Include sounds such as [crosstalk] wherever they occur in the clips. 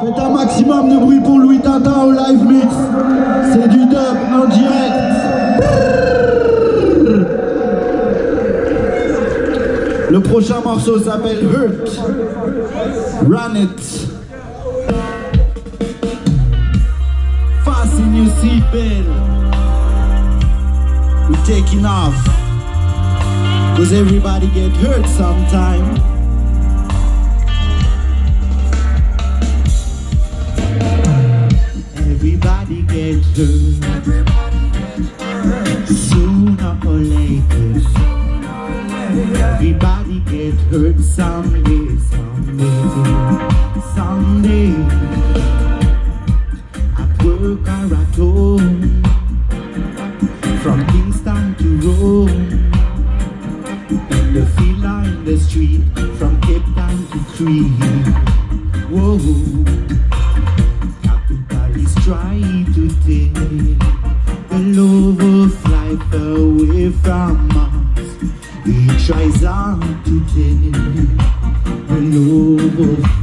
Faites un maximum de bruit pour Louis Tintin au live mix. C'est du dub en direct. Le prochain morceau s'appelle Hurt. Run it. Fasten your seatbelt. We're taking off. Cause everybody get hurt sometime? Sooner or later. Everybody get hurt someday,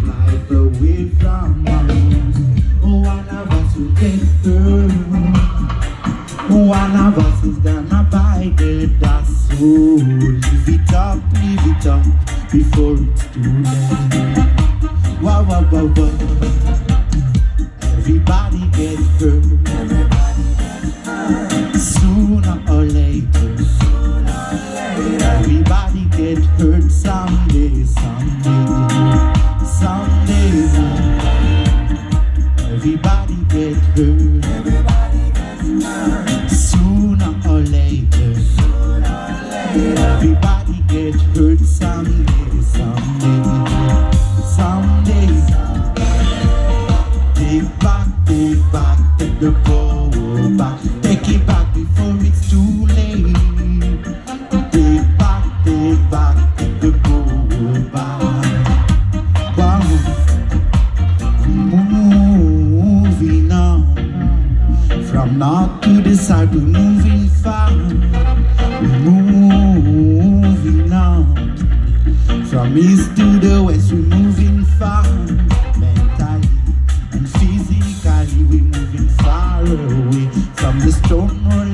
life away from. Oh, one of us will get hurt. One of us is gonna buy the dust. So live it up, live it up before it's too late. Wow, wow, wow, wow. Everybody Everybody get hurt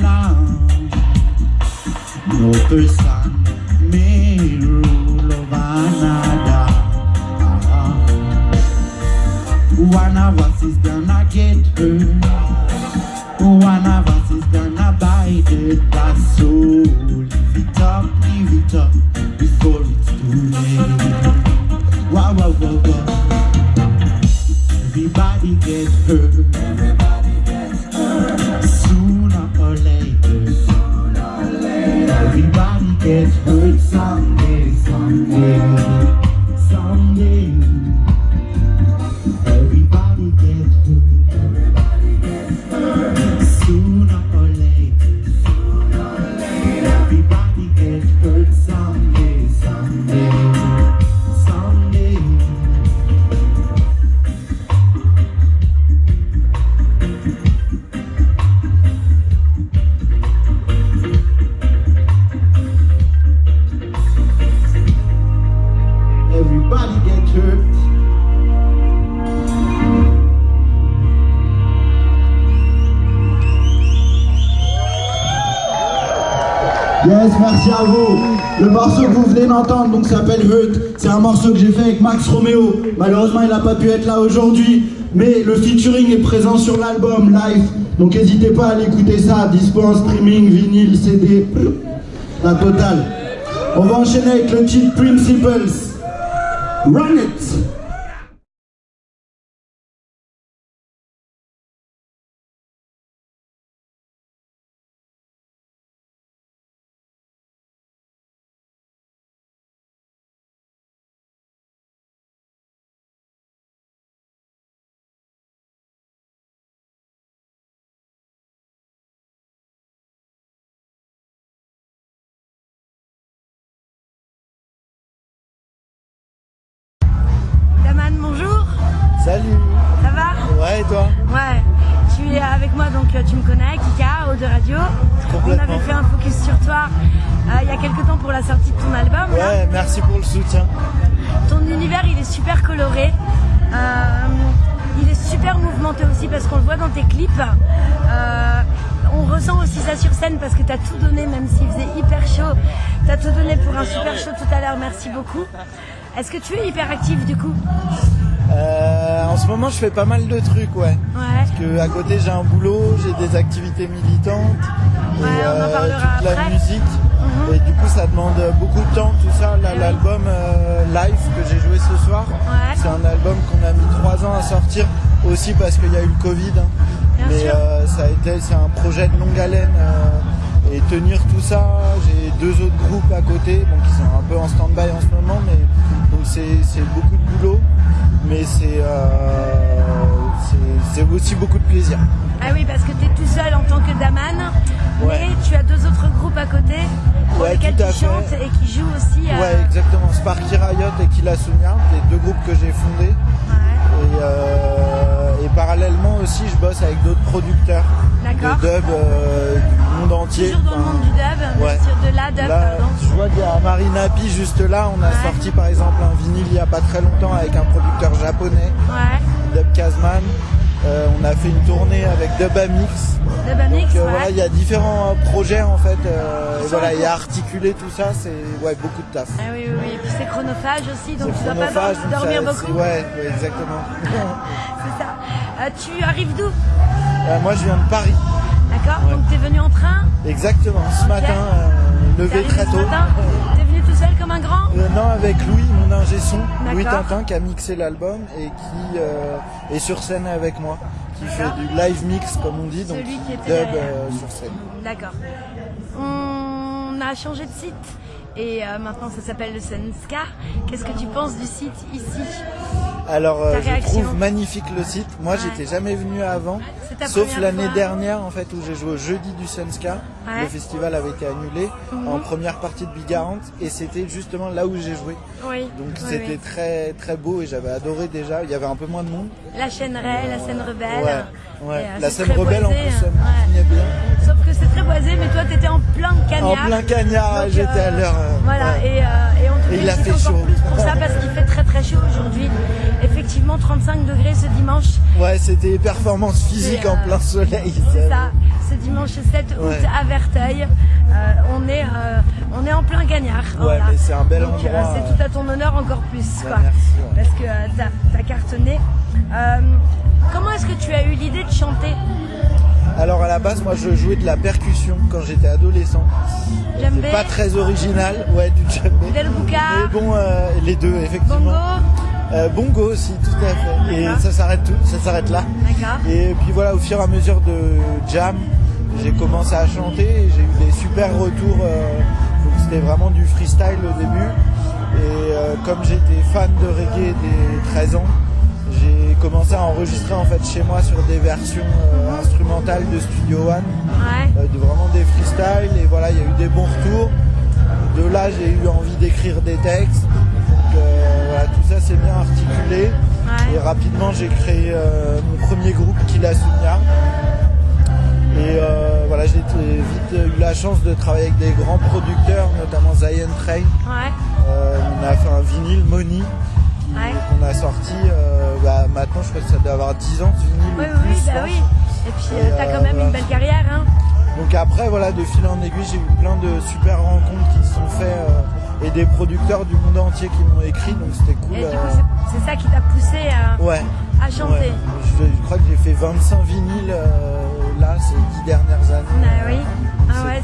là mùa tươi sáng Everybody gets Yes, merci à vous. Le morceau que vous venez d'entendre donc s'appelle Hurt. C'est un morceau que j'ai fait avec Max Romeo. Malheureusement, il n'a pas pu être là aujourd'hui, mais le featuring est présent sur l'album live. Donc n'hésitez pas à aller écouter ça. Dispo en streaming, vinyle, CD, la totale. On va enchaîner avec le titre Principles. Run it. Tu me connais, Kika, de Radio. On avait fait un focus sur toi euh, il y a quelques temps pour la sortie de ton album. là. Ouais, merci pour le soutien. Ton univers, il est super coloré. Euh, augmenté aussi parce qu'on le voit dans tes clips. Euh, on ressent aussi ça sur scène parce que tu as tout donné, même s'il faisait hyper chaud. Tu as tout donné pour un super show tout à l'heure, merci beaucoup. Est-ce que tu es hyper actif du coup? En ce moment, je fais pas mal de trucs, ouais. Ouais. Parce que à côté, j'ai un boulot, j'ai des activités militantes, Ouais, et, on en euh, parlera toute la musique. Mhm. Et du coup, ça demande beaucoup de temps, tout ça. Eh. L'album euh, live que j'ai joué ce soir, Ouais. c'est un album qu'on a mis trois ans à sortir, aussi parce qu'il y a eu le Covid. hein. Bien Mais sûr. euh, ça a été, c'est un projet de longue haleine. euh, et tenir tout ça, j'ai deux autres groupes à côté, bon, qui sont un peu en stand-by en ce moment, mais c'est beaucoup de boulot, mais c'est euh, c'est- aussi beaucoup de plaisir. Ah oui, parce que tu es tout seul en tant que Daman, Ouais. mais tu as deux autres groupes à côté pour Ouais, lesquels tu fait. chantes et qui jouent aussi. euh, Ouais, exactement. Sparky Riot et Killa Sunya, les deux groupes que j'ai fondés. ouais. Et, euh, et parallèlement aussi, je bosse avec d'autres producteurs D'accord. de dub euh, du monde entier. Toujours dans le monde du dub, ouais. de la dub, Là, pardon. je vois qu'il y a Marina Pi juste là. On a Ouais. sorti par exemple un vinyle il y a pas très longtemps avec un producteur japonais, Ouais. Dub Kazman. Euh, on a fait une tournée avec Dub Amix. Dub Amix, Donc, euh, ouais. voilà, il y a différents projets en fait. euh, et voilà, et articuler tout ça, c'est ouais, beaucoup de taf. Ah oui, oui, oui. Et puis c'est chronophage aussi, donc tu dois pas dormir ça- beaucoup. Ouais, ouais, exactement. [laughs] C'est ça. Euh, tu arrives d'où? Moi, je viens de Paris. D'accord Ouais. Donc tu es venu en train Exactement. Ce matin, euh, T'es levé très tôt. T'es venu tout seul comme un grand Euh, non, avec Louis, mon ingé son, Louis. Tintin, qui a mixé l'album et qui euh, est sur scène avec moi, qui fait du live mix, comme on dit, donc Celui qui était dub sur scène. D'accord. On a changé de site et maintenant ça s'appelle le Sunska. Qu'est-ce que tu penses du site ici? Alors, euh, je trouve magnifique le site. Moi, Ouais. j'étais jamais venu avant, sauf l'année dernière, en fait, où j'ai joué au jeudi du. Ouais. Mhm. Le festival avait été annulé en première partie de Big 40 et c'était justement là où j'ai joué. Oui. Donc oui, c'était oui. très très beau et j'avais adoré déjà. Il y avait un peu moins de monde. La chaîne Ray, la scène rebelle. Ouais, ouais. Et, euh, La scène rebelle en plus, ça me bien. Sauf que c'est très boisé, mais toi t'étais en plein cagnard. En plein cagnard, j'étais euh, à l'heure. Voilà, ouais. et, et il a fait chaud. plus pour ça parce qu'il fait très très chaud aujourd'hui. Effectivement, 35 degrés ce dimanche. Ouais, c'était performance physique C'est, en euh, plein soleil. C'est ça, ce dimanche 7 août Ouais. à Verteuil. Euh, on, est, euh, on est en plein cagnard. Ouais, mais c'est un bel Donc, euh, endroit, c'est euh. tout à ton honneur encore plus. Ouais, quoi. merci, ouais. Parce que euh, t'as as cartonné. Euh, comment est-ce que tu as eu l'idée de chanter? Alors à la base, moi je jouais de la percussion quand j'étais adolescent. C'est pas très original, ouais, du djembé. Del Mais bon, euh, les deux, effectivement. Bongo Euh, bongo aussi, tout à fait. Et ça s'arrête tout, ça s'arrête là. D'accord. Et puis voilà, au fur et à mesure de jam, j'ai commencé à chanter et j'ai eu des super retours. euh, donc c'était vraiment du freestyle au début. Et comme j'étais fan de reggae dès 13 ans, j'ai commencé à enregistrer en fait chez moi sur des versions euh, instrumentales de Studio One, Ouais. euh, de vraiment des freestyles. Et voilà, il y a eu des bons retours. De là, j'ai eu envie d'écrire des textes. Donc euh, voilà, tout ça c'est bien articulé. Ouais. Et rapidement, j'ai créé mon premier groupe, Killa Sunya. Et voilà, j'ai vite eu la chance de travailler avec des grands producteurs, notamment Zion Train. Ouais. On a fait un vinyle, Money, Ouais. qu'on a sorti. euh, bah, maintenant, je crois que ça doit avoir 10 ans vinyle. Oui, ou oui, plus, bah oui. Et puis euh, t'as euh, quand même voilà. une belle carrière, hein. Donc après, voilà, de fil en aiguille, j'ai eu plein de super rencontres qui se sont faites euh, et des producteurs du monde entier qui m'ont écrit, donc c'était cool. Et du euh, coup, c'est- ça qui t'a poussé à, ouais. à chanter. Ouais. Je, je crois que j'ai fait 25 vinyles euh, là ces 10 dernières années. Ah oui. Ah C'est ouais,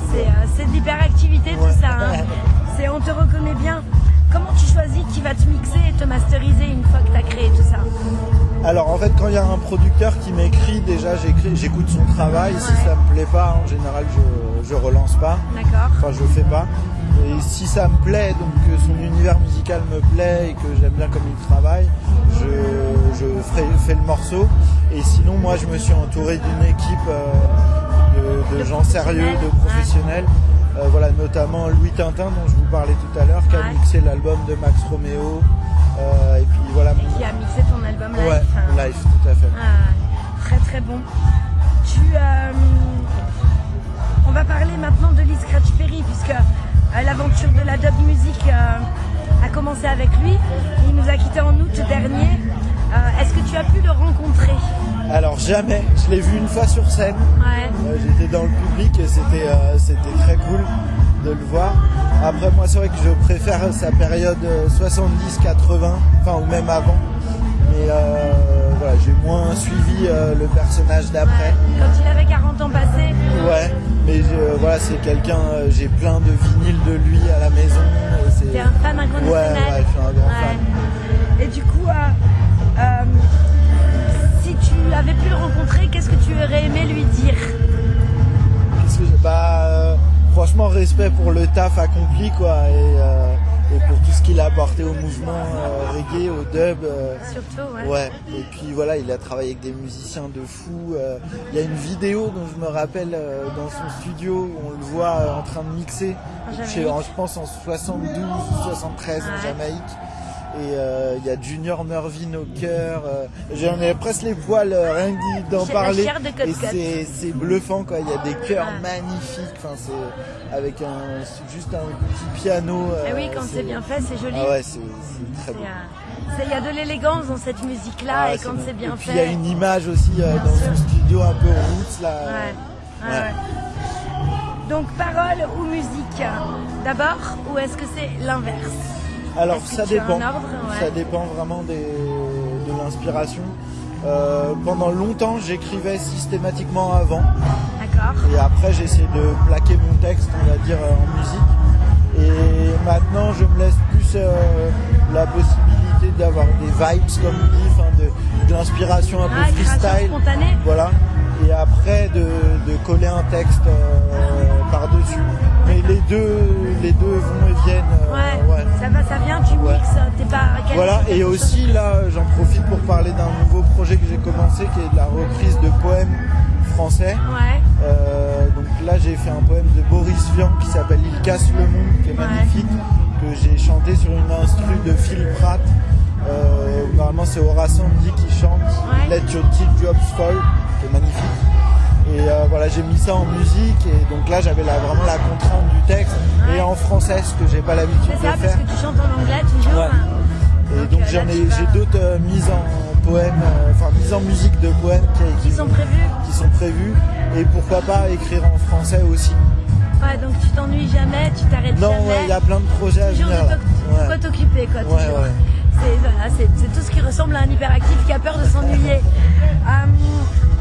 c'est euh, de l'hyperactivité tout ça. hein. [laughs] C'est on te reconnaît bien. Comment tu choisis qui va te mixer et te masteriser une fois que tu as créé tout ça Alors en fait quand il y a un producteur qui m'écrit déjà j'écoute son travail, si ça me plaît pas en général je, je relance pas, D'accord. enfin je fais pas. Et si ça me plaît, donc que son univers musical me plaît et que j'aime bien comme il travaille, je, je ferai, fais le morceau. Et sinon moi je me suis entouré d'une équipe euh, de, gens sérieux, de professionnels, professionnels. Euh, voilà, notamment Louis Tintin dont je vous parlais tout à l'heure, qui a mixé l'album de Max Romeo. Euh, et puis voilà, Et qui a mixé ton album live. ouais, hein. live, tout à fait. Ah, très très bon. Tu, euh, on va parler maintenant de Lee Scratch Perry puisque l'aventure de la dub music a commencé avec lui. Il nous a quittés en août dernier. Euh, Est-ce que tu as pu le rencontrer Alors jamais. Je l'ai vu une fois sur scène. Ouais. Euh, J'étais dans le public et c'était euh, c'était très cool de le voir. Après moi c'est vrai que je préfère sa période euh, 70-80, enfin ou même avant. Mais voilà, j'ai moins suivi le personnage d'après. Ouais. Quand il avait 40 ans passés. Ouais, mais voilà, c'est quelqu'un, j'ai plein de vinyles de lui à la maison. T'es un fan Ouais, inconditionnel. ouais, je suis un grand Ouais. fan. Et du coup, tu avais pu le rencontrer, qu'est-ce que tu aurais aimé lui dire? Que bah, euh, franchement, respect pour le taf accompli, quoi, et, euh, et pour tout ce qu'il a apporté au mouvement euh, reggae, au dub. Surtout, ouais. Ouais, et puis voilà, il a travaillé avec des musiciens de fou. Il y a une vidéo dont je me rappelle dans son studio où on le voit en train de mixer, chez- je pense en 72 ou 73 en. Jamaïque. Et euh, il y a Junior Mervyn au cœur. euh, J'en ai presque les poils euh, rien que d'en parler. Et c'est bluffant quoi. Il y a des chœurs Ouais. magnifiques. Enfin c'est avec un juste un petit piano. Et euh, oui, quand c'est bien fait, c'est joli. Ah ouais, c'est très beau. Il y a de l'élégance dans cette musique-là, Ah, et quand c'est bien Et puis fait. il y a une image aussi euh, dans sûr. son studio un peu roots là. Ouais. ouais, Ouais. ouais. Donc, parole ou musique? D'abord, ou est-ce que c'est l'inverse? Alors ça dépend. ordre Ouais. Ça dépend vraiment des, de l'inspiration. Euh, pendant longtemps, j'écrivais systématiquement avant, D'accord. et après j'ai essayé de plaquer mon texte, on va dire, euh, en musique. Et maintenant, je me laisse plus euh, la possibilité d'avoir des vibes, comme on dit, enfin, de, de l'inspiration un peu Ah, création freestyle. spontanée Voilà. Et après de, de coller un texte euh, par-dessus. Mais les deux, les deux vont et viennent. euh, Ouais, ouais. ça va, ça vient, tu Ouais. mixes, t'es pas Voilà, et aussi là, j'en profite pour parler d'un nouveau projet que j'ai commencé qui est de la reprise de poèmes français. Ouais, Euh, donc là, j'ai fait un poème de Boris Vian qui s'appelle Il casse le monde, qui est magnifique, que j'ai chanté sur une instru de Phil Pratt. Euh, normalement, c'est Horace Andy qui chante. Let Your Teardrops Fall, qui est magnifique. Et euh, voilà, j'ai mis ça en musique et donc là, j'avais vraiment la contrainte du texte et en français, ce que j'ai pas l'habitude c'est de ça, faire. parce que tu chantes en anglais toujours. Ouais. Et Donc, donc euh, j'en ai, j'ai d'autres euh, mises en poème, enfin mises en musique de poèmes qui, Qui sont prévus. qui sont prévues. Et pourquoi pas écrire en français aussi. Ouais, donc tu t'ennuies jamais, tu t'arrêtes Non, jamais. ouais, il y a plein de projets à toujours venir. de Ouais. quoi t'occuper, quoi. Ouais, toujours. ouais. C'est voilà, c'est- c'est tout ce qui ressemble à un hyperactif qui a peur de s'ennuyer.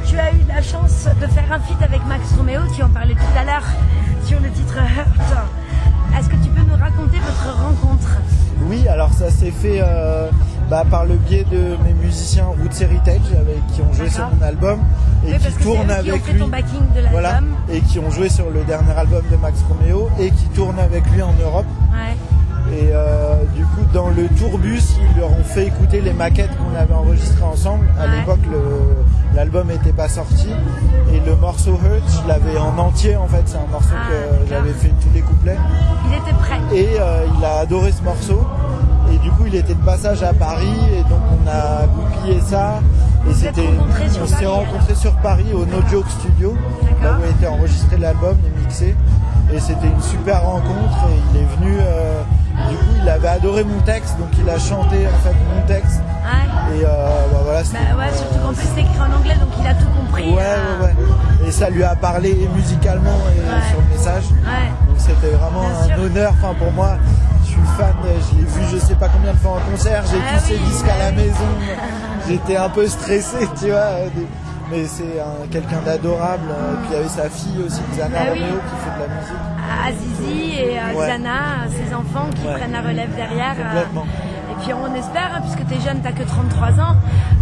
Tu as eu la chance de faire un feat avec Max Romeo, tu en parlais tout à l'heure sur le titre Hurt. Est-ce que tu peux nous raconter votre rencontre? Oui, alors ça s'est fait euh, bah, par le biais de mes musiciens Roots Heritage avec, qui ont joué sur mon album et Oui, qui tournent eux qui ont avec fait lui. ton backing de. Voilà, et qui ont joué sur le dernier album de Max Romeo et qui tournent avec lui en Europe. Ouais. Et euh, du coup, dans le tourbus, ils leur ont fait écouter les maquettes qu'on avait enregistrées ensemble. À Ouais. l'époque, l'album n'était pas sorti. Et le morceau Hurt, je l'avais en entier en fait. C'est un morceau Ah, que j'avais fait tous les couplets. Il était prêt. Et euh, il a adoré ce morceau. Et du coup, il était de passage à Paris. Et donc, on a goupillé ça. Et c'était, on s'est rencontrés sur Paris au No Joke Studio, là où a été enregistré l'album et mixé. Et c'était une super rencontre. Et il est venu. euh, du coup, il avait adoré mon texte, donc il a chanté en fait mon texte. Ouais. Et euh, bah, voilà. Bah ouais, surtout qu'en euh, plus c'est écrit en anglais, donc il a tout compris. Ouais, euh, ouais, ouais. Et ça lui a parlé musicalement et Ouais. sur le message. Ouais. Donc c'était vraiment Bien un sûr. honneur. Enfin pour moi, je suis fan. Je l'ai vu je sais pas combien de fois en concert. J'ai Ah tous ses oui, disques à la ah oui. maison. [laughs] J'étais un peu stressé, tu vois. Mais c'est un- quelqu'un d'adorable. Et puis il y avait sa fille aussi, Xana Ah oui. Romeo, qui fait de la musique. Azizi et euh, Ouais. Ses enfants qui Ouais. prennent la relève derrière. euh, et puis on espère, hein, puisque tu es jeune, tu que 33 ans,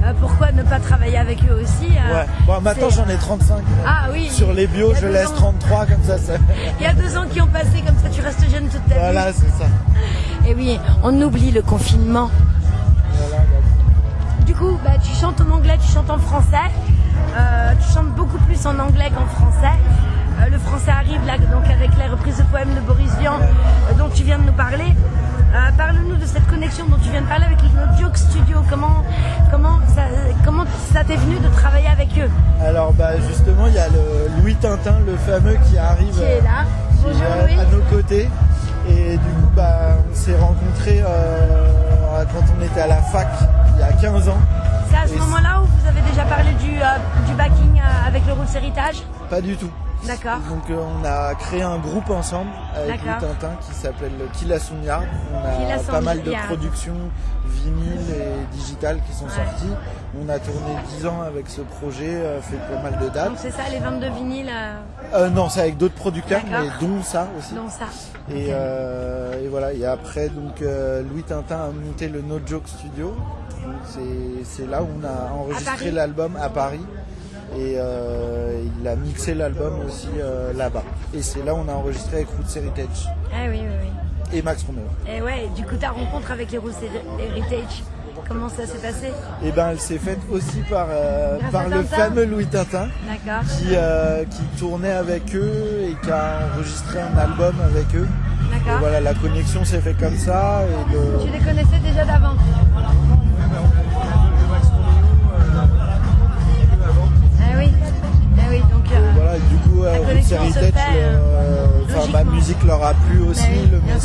euh, pourquoi ne pas travailler avec eux aussi euh, Ouais. Bon, maintenant j'en ai 35. Ah oui. Sur les bios, je laisse ans. 33 comme ça. ça... Il y a deux ans qui ont passé, comme ça tu restes jeune toute ta voilà, vie. c'est ça. Et oui, on oublie le confinement. Voilà, Du coup, bah, tu chantes en anglais, tu chantes en français. Tu chantes beaucoup plus en anglais qu'en français. Euh, le français arrive là, donc avec les reprises de poèmes de Boris Vian, euh, dont tu viens de nous parler. Euh, Parle-nous de cette connexion dont tu viens de parler avec le Joke Studio. Comment, comment, ça, comment ça t'est venu de travailler avec eux Alors bah justement il y a le Louis Tintin, le fameux qui arrive Qui est là qui Bonjour est à- Louis. à nos côtés. Et du coup bah on s'est rencontrés euh, quand on était à la fac il y a 15 ans. C'est à ce moment-là où vous avez déjà déjà parlé du, euh, du backing euh, avec le Roots Héritage Pas du tout. D'accord. Donc euh, on a créé un groupe ensemble avec le D'accord. Tintin qui s'appelle Killa Yard. On a pas mal de productions vinyles et digitales qui sont Ouais. sorties. On a tourné 10 ans avec ce projet, euh, fait pas mal de dates. Donc c'est ça, les 22 vinyles, euh, non, c'est avec d'autres producteurs, mais dont ça aussi. dont ça. Et, et voilà, et après, donc, Louis Tintin a monté le No Joke Studio. C'est là où on a enregistré l'album à Paris. Et euh, il a mixé l'album aussi euh, là-bas. Et c'est là où on a enregistré avec Roots Heritage Ah oui, oui, oui. et Max Romeo. Et ouais, du coup, ta rencontre avec les Roots Heritage, comment ça s'est passé? Et ben elle s'est faite aussi par, euh, par le Tintin? fameux Louis Tintin qui, qui tournait avec eux et qui a enregistré un album avec eux. D'accord. voilà, la connexion s'est faite comme ça. Et le- Tu les connaissais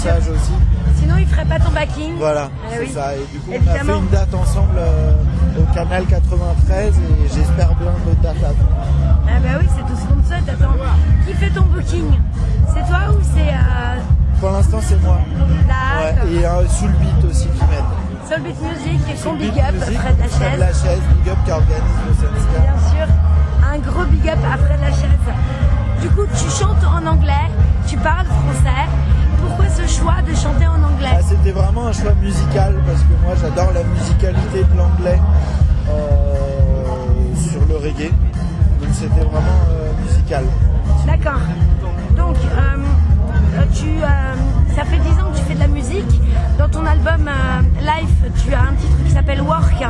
Sûr. aussi. Sinon, ils feraient pas ton backing. Voilà, Ah c'est oui. ça. Et du coup, on a fait une date ensemble euh, au canal 93 et j'espère bien d'autres dates venir. Ah bah oui, c'est tout ce qu'on te souhaite. Attends, qui fait ton booking? C'est toi ou c'est euh, Pour l'instant, c'est moi. Ouais, et euh, sous le beat aussi qui m'aide. Soulbeat Music et son big up, Music, Fred Fred Lachaise. Lachaise, big up qui organise le. Bien sûr, un gros big up à Fred Lachaise. Du coup, tu chantes en anglais, tu parles français. Choix de chanter en anglais Ah, C'était vraiment un choix musical parce que moi j'adore la musicalité de l'anglais euh, sur le reggae. Donc c'était vraiment euh, musical. D'accord. Donc, euh, tu, ça fait 10 ans que tu fais de la musique. Dans ton album Life, tu as un titre qui s'appelle Work.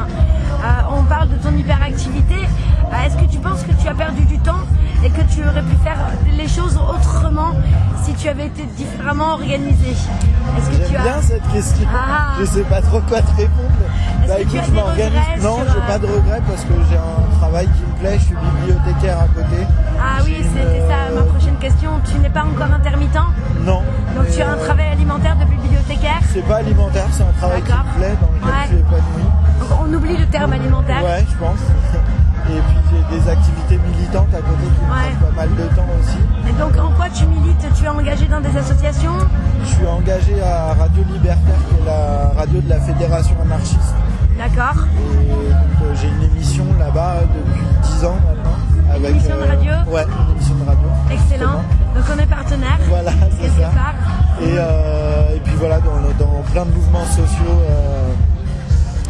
On parle de ton hyperactivité. Est-ce que tu penses que tu as perdu du temps et que tu aurais pu faire les choses autrement si tu avais été différemment organisé Est-ce que tu as... bien cette question. Ah. Je sais pas trop quoi te répondre. Bah écoute, je m'organise. Non, sur, j'ai euh, pas de regrets parce que j'ai un travail qui me plaît. Je suis bibliothécaire à côté. Ah oui, J'ai une, c'était ça euh, ma prochaine question. Tu n'es pas encore intermittent? Non. Donc tu as un euh, travail alimentaire de bibliothécaire? C'est pas alimentaire, c'est un travail qui me plaît, dans lequel Ouais. je suis épanoui. On oublie le terme alimentaire. Ouais, je pense. [laughs] Et puis j'ai des activités militantes à côté qui me Ouais. pas mal de temps aussi. Et donc en quoi tu milites? Tu es engagé dans des associations? Je suis engagé à Radio Libertaire, qui est la radio de la Fédération anarchiste. D'accord. Et donc euh, j'ai une émission là-bas depuis 10 ans maintenant. Avec, euh, émission de radio? Ouais, une émission de radio. Excellent. justement. Donc on est partenaire. Voilà, c'est ça. part. Et, euh, et puis voilà, dans, le- dans plein de mouvements sociaux, euh,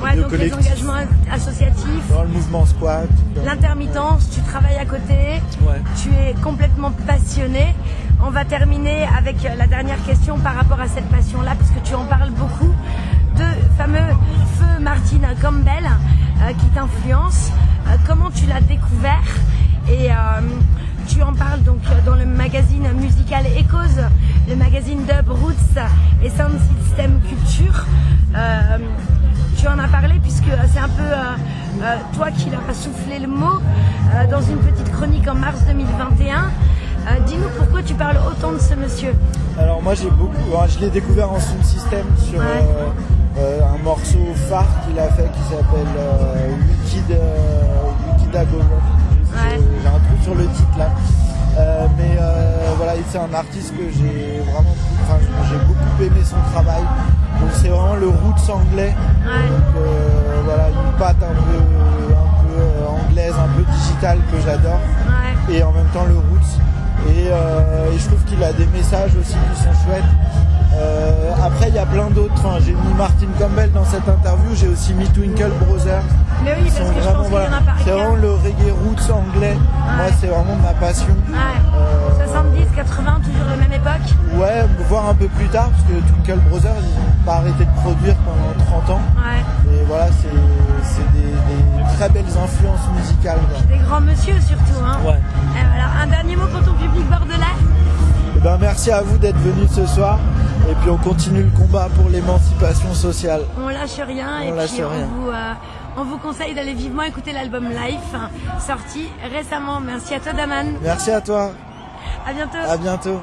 Ouais, donc les engagements associatifs, dans le mouvement squat. l'intermittence, tu travailles à côté, Ouais. tu es complètement passionné. On va terminer avec la dernière question par rapport à cette passion-là, parce que tu en parles beaucoup, de fameux feu Martine Campbell euh, qui t'influence. Euh, comment tu l'as découvert? Et euh, tu en parles donc dans le magazine musical Echoes, le magazine Dub Roots et Sound System Culture. Tu en as parlé puisque euh, c'est un peu euh, euh, toi qui leur as soufflé le mot euh, dans une petite chronique en mars 2021. Euh, Dis-nous pourquoi tu parles autant de ce monsieur. Alors moi j'ai beaucoup, alors, je l'ai découvert en sound system sur Ouais. un morceau phare qu'il a fait qui s'appelle Wicked, Wicked Agogo. J'ai Ouais. j'ai un truc sur le titre là. Euh, mais euh, voilà, c'est un artiste que j'ai vraiment, enfin j'ai beaucoup aimé son travail. Donc c'est vraiment le roots anglais. Ouais. Donc euh, voilà, une patte un peu, un peu anglaise, un peu digitale que j'adore Ouais. et en même temps le roots. Et, et je trouve qu'il a des messages aussi qui sont chouettes. Après, il y a plein d'autres. Enfin, j'ai mis Martin Campbell dans cette interview. J'ai aussi mis Twinkle Brothers. Mais oui, parce que je vraiment, pense qu'il y en a voilà, par C'est vraiment le reggae roots anglais. Moi, c'est vraiment ma passion. Ouais. Euh, 70, 80, toujours la même époque. Ouais, voir un peu plus tard, parce que Twinkle Brothers, ils n'ont pas arrêté de produire pendant 30 ans. Ouais. Et voilà, c'est c'est des, des très belles influences musicales. quoi. Des grands monsieur surtout. Hein. Ouais. Voilà. Un dernier mot pour ton public bordelais? Eh ben, merci à vous d'être venus ce soir. Et puis on continue le combat pour l'émancipation sociale. On lâche rien On et lâche puis rien. on vous, euh, on vous conseille d'aller vivement écouter l'album Life, hein, sorti récemment. Merci à toi Daman. Merci à toi. À bientôt. À bientôt.